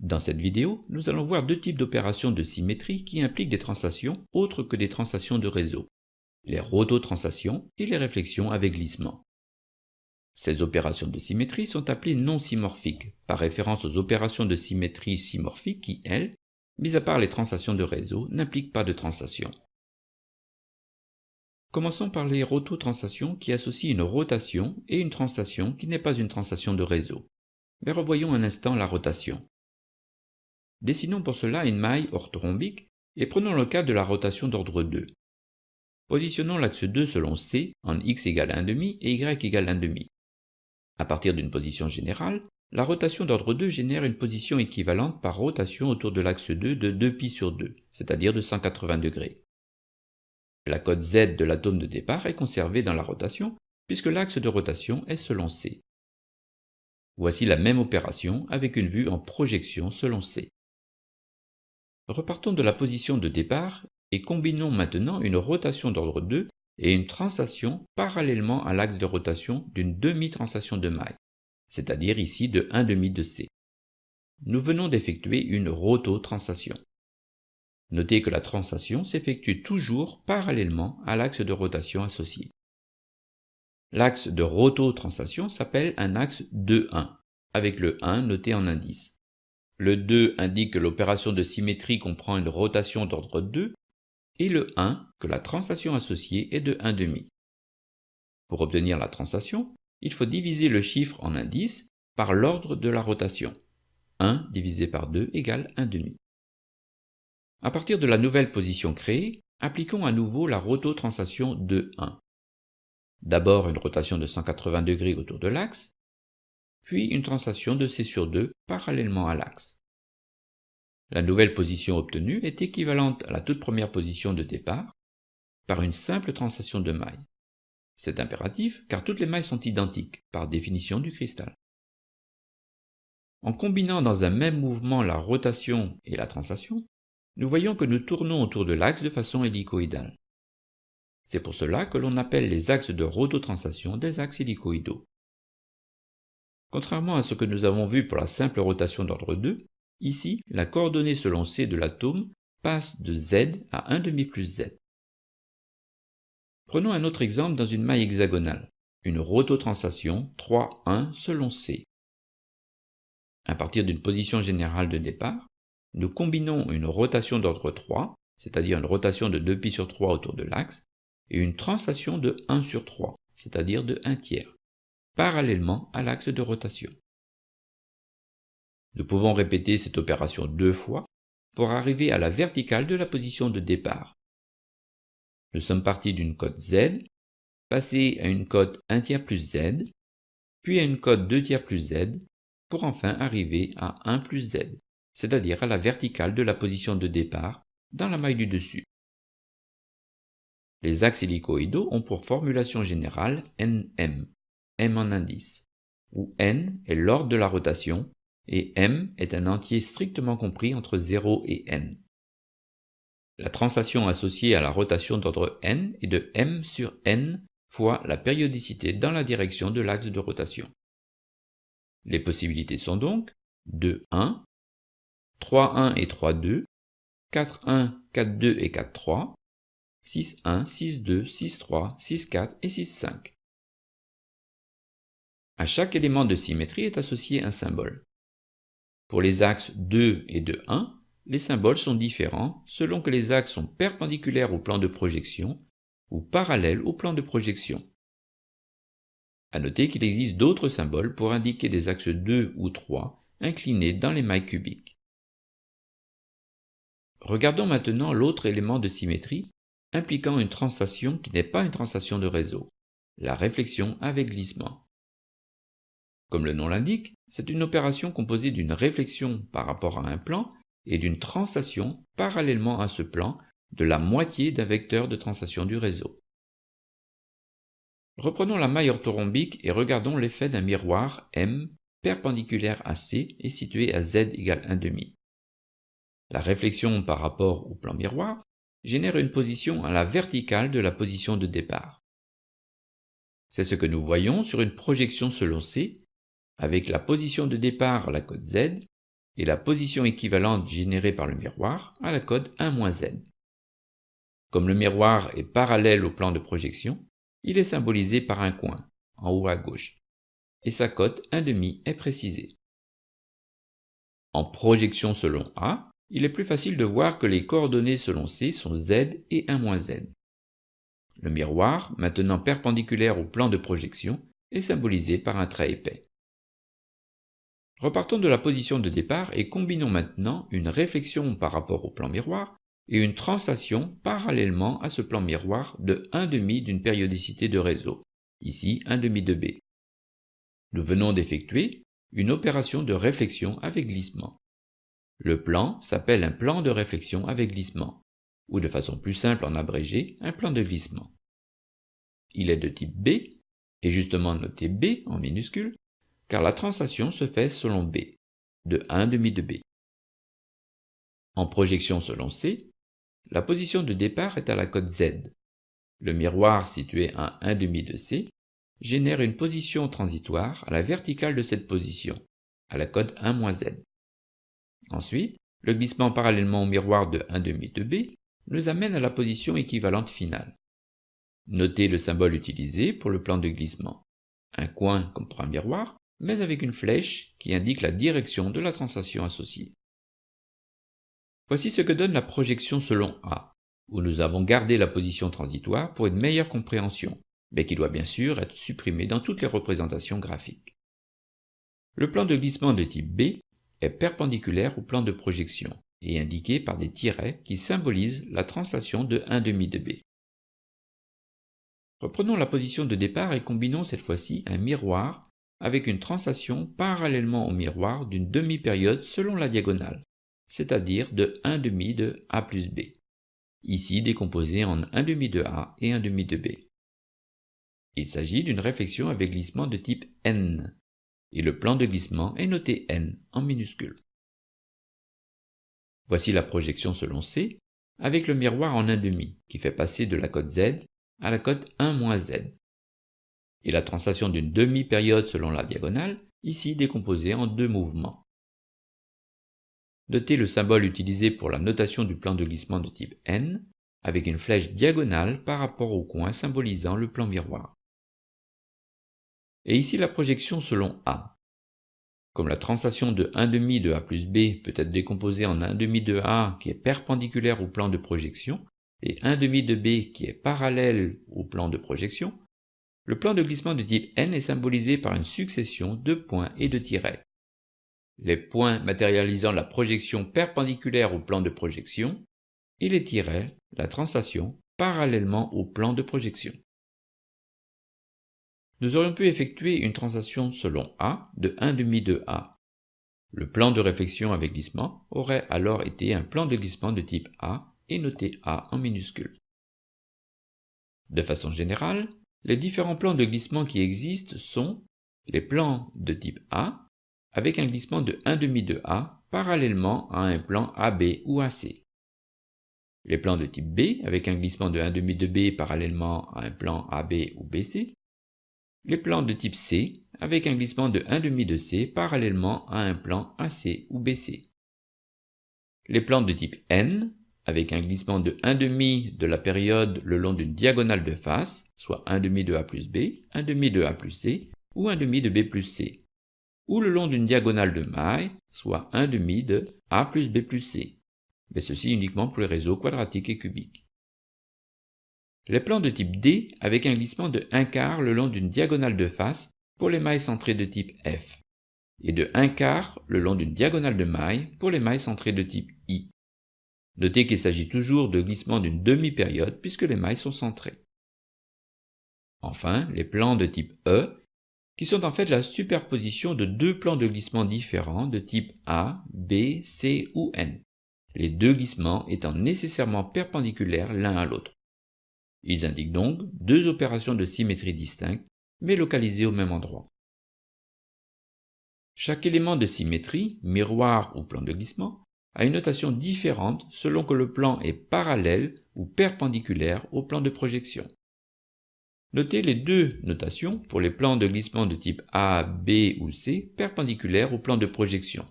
Dans cette vidéo, nous allons voir deux types d'opérations de symétrie qui impliquent des translations autres que des translations de réseau, les rototranslations et les réflexions avec glissement. Ces opérations de symétrie sont appelées non symmorphiques, par référence aux opérations de symétrie symmorphiques qui, elles, mis à part les translations de réseau, n'impliquent pas de translation. Commençons par les rototranslations qui associent une rotation et une translation qui n'est pas une translation de réseau. Mais revoyons un instant la rotation. Dessinons pour cela une maille orthorhombique et prenons le cas de la rotation d'ordre 2. Positionnons l'axe 2 selon C en x égale 1,5 et y égale 1,5. À partir d'une position générale, la rotation d'ordre 2 génère une position équivalente par rotation autour de l'axe 2 de 2π sur 2, c'est-à-dire de 180 degrés. La cote z de l'atome de départ est conservée dans la rotation, puisque l'axe de rotation est selon c. Voici la même opération avec une vue en projection selon c. Repartons de la position de départ et combinons maintenant une rotation d'ordre 2 et une translation parallèlement à l'axe de rotation d'une demi-translation de maille, c'est-à-dire ici de 1,5 de C. Nous venons d'effectuer une rototranslation. Notez que la translation s'effectue toujours parallèlement à l'axe de rotation associé. L'axe de rototranslation s'appelle un axe 2,1, avec le 1 noté en indice. Le 2 indique que l'opération de symétrie comprend une rotation d'ordre 2 et le 1 que la translation associée est de 1,5. Pour obtenir la translation, il faut diviser le chiffre en indice par l'ordre de la rotation. 1 divisé par 2 égale 1,5. À partir de la nouvelle position créée, appliquons à nouveau la rototranslation de 1. D'abord une rotation de 180 degrés autour de l'axe, puis une translation de C sur 2 parallèlement à l'axe. La nouvelle position obtenue est équivalente à la toute première position de départ par une simple translation de mailles. C'est impératif car toutes les mailles sont identiques par définition du cristal. En combinant dans un même mouvement la rotation et la translation, nous voyons que nous tournons autour de l'axe de façon hélicoïdale. C'est pour cela que l'on appelle les axes de rototranslation des axes hélicoïdaux. Contrairement à ce que nous avons vu pour la simple rotation d'ordre 2, Ici, la coordonnée selon C de l'atome passe de Z à 1,5 plus Z. Prenons un autre exemple dans une maille hexagonale, une rototranslation 3,1 selon C. À partir d'une position générale de départ, nous combinons une rotation d'ordre 3, c'est-à-dire une rotation de 2π sur 3 autour de l'axe, et une translation de 1 sur 3, c'est-à-dire de 1 tiers, parallèlement à l'axe de rotation. Nous pouvons répéter cette opération deux fois pour arriver à la verticale de la position de départ. Nous sommes partis d'une cote Z, passés à une cote 1 tiers plus Z, puis à une cote 2 tiers plus Z, pour enfin arriver à 1 plus Z, c'est-à-dire à la verticale de la position de départ dans la maille du dessus. Les axes hélicoïdaux ont pour formulation générale NM, M en indice, où N est l'ordre de la rotation et m est un entier strictement compris entre 0 et n. La translation associée à la rotation d'ordre n est de m sur n fois la périodicité dans la direction de l'axe de rotation. Les possibilités sont donc 2, 1, 3, 1 et 3, 2, 4, 1, 4, 2 et 4, 3, 6, 1, 6, 2, 6, 3, 6, 4 et 6, 5. À chaque élément de symétrie est associé un symbole. Pour les axes 2 et 2,1, les symboles sont différents selon que les axes sont perpendiculaires au plan de projection ou parallèles au plan de projection. À noter qu'il existe d'autres symboles pour indiquer des axes 2 ou 3 inclinés dans les mailles cubiques. Regardons maintenant l'autre élément de symétrie impliquant une translation qui n'est pas une translation de réseau, la réflexion avec glissement. Comme le nom l'indique, c'est une opération composée d'une réflexion par rapport à un plan et d'une translation parallèlement à ce plan de la moitié d'un vecteur de translation du réseau. Reprenons la maille orthorhombique et regardons l'effet d'un miroir M perpendiculaire à C et situé à Z égale 1,5. La réflexion par rapport au plan miroir génère une position à la verticale de la position de départ. C'est ce que nous voyons sur une projection selon C avec la position de départ à la cote Z et la position équivalente générée par le miroir à la code 1-z. Comme le miroir est parallèle au plan de projection, il est symbolisé par un coin, en haut à gauche, et sa cote 1,5 est précisée. En projection selon A, il est plus facile de voir que les coordonnées selon C sont Z et 1-Z. Le miroir, maintenant perpendiculaire au plan de projection, est symbolisé par un trait épais. Repartons de la position de départ et combinons maintenant une réflexion par rapport au plan miroir et une translation parallèlement à ce plan miroir de 1,5 d'une périodicité de réseau, ici 1,5 de B. Nous venons d'effectuer une opération de réflexion avec glissement. Le plan s'appelle un plan de réflexion avec glissement, ou de façon plus simple en abrégé, un plan de glissement. Il est de type B, et justement noté B en minuscule, car la translation se fait selon B, de 1,5 de B. En projection selon C, la position de départ est à la cote Z. Le miroir situé à 1,5 de C génère une position transitoire à la verticale de cette position, à la cote 1-Z. Ensuite, le glissement parallèlement au miroir de 1,5 de B nous amène à la position équivalente finale. Notez le symbole utilisé pour le plan de glissement. Un coin comme pour un miroir, mais avec une flèche qui indique la direction de la translation associée. Voici ce que donne la projection selon A, où nous avons gardé la position transitoire pour une meilleure compréhension, mais qui doit bien sûr être supprimé dans toutes les représentations graphiques. Le plan de glissement de type B est perpendiculaire au plan de projection et indiqué par des tirets qui symbolisent la translation de 1,5 de B. Reprenons la position de départ et combinons cette fois-ci un miroir avec une translation parallèlement au miroir d'une demi-période selon la diagonale, c'est-à-dire de 1,5 de A plus B, ici décomposé en 1,5 de A et 1,5 de B. Il s'agit d'une réflexion avec glissement de type N, et le plan de glissement est noté N en minuscule. Voici la projection selon C, avec le miroir en 1,5, qui fait passer de la cote Z à la cote 1-Z, et la translation d'une demi-période selon la diagonale, ici décomposée en deux mouvements. Notez le symbole utilisé pour la notation du plan de glissement de type N, avec une flèche diagonale par rapport au coin symbolisant le plan miroir. Et ici la projection selon A. Comme la translation de 1,5 de A plus B peut être décomposée en 1,5 de A qui est perpendiculaire au plan de projection, et 1,5 de B qui est parallèle au plan de projection, le plan de glissement de type N est symbolisé par une succession de points et de tirets. Les points matérialisant la projection perpendiculaire au plan de projection, et les tirets, la translation, parallèlement au plan de projection nous aurions pu effectuer une translation selon A de 1,5 de A. Le plan de réflexion avec glissement aurait alors été un plan de glissement de type A et noté A en minuscule. De façon générale, les différents plans de glissement qui existent sont les plans de type A avec un glissement de 1,5 de A parallèlement à un plan AB ou AC. Les plans de type B avec un glissement de 1,5 de B parallèlement à un plan AB ou BC les plans de type C avec un glissement de 1,5 de C parallèlement à un plan AC ou BC. Les plans de type N avec un glissement de 1,5 de la période le long d'une diagonale de face, soit 1,5 de A plus B, 1,5 de A plus C ou 1,5 de B plus C, ou le long d'une diagonale de maille, soit 1,5 de A plus B plus C, mais ceci uniquement pour les réseaux quadratiques et cubiques. Les plans de type D avec un glissement de 1 quart le long d'une diagonale de face pour les mailles centrées de type F, et de 1 quart le long d'une diagonale de maille pour les mailles centrées de type I. Notez qu'il s'agit toujours de glissement d'une demi-période puisque les mailles sont centrées. Enfin, les plans de type E, qui sont en fait la superposition de deux plans de glissement différents de type A, B, C ou N, les deux glissements étant nécessairement perpendiculaires l'un à l'autre. Ils indiquent donc deux opérations de symétrie distinctes, mais localisées au même endroit. Chaque élément de symétrie, miroir ou plan de glissement, a une notation différente selon que le plan est parallèle ou perpendiculaire au plan de projection. Notez les deux notations pour les plans de glissement de type A, B ou C perpendiculaires au plan de projection.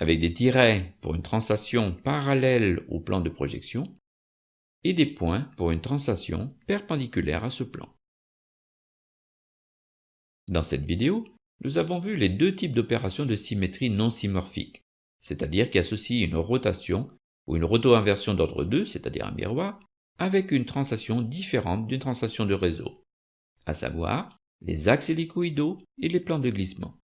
avec des tirets pour une translation parallèle au plan de projection, et des points pour une translation perpendiculaire à ce plan. Dans cette vidéo, nous avons vu les deux types d'opérations de symétrie non symmorphique, c'est-à-dire qui associent une rotation ou une roto-inversion d'ordre 2, c'est-à-dire un miroir, avec une translation différente d'une translation de réseau, à savoir les axes hélicoïdaux et les plans de glissement.